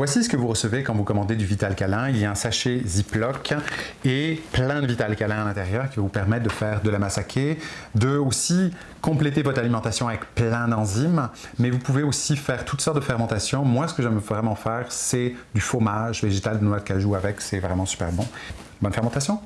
Voici ce que vous recevez quand vous commandez du Vital Câlin. Il y a un sachet Ziploc et plein de Vital Câlin à l'intérieur qui va vous permettre de faire de la massacée, de aussi compléter votre alimentation avec plein d'enzymes, mais vous pouvez aussi faire toutes sortes de fermentations. Moi, ce que j'aime vraiment faire, c'est du fromage végétal de noix de cajou avec, c'est vraiment super bon. Bonne fermentation!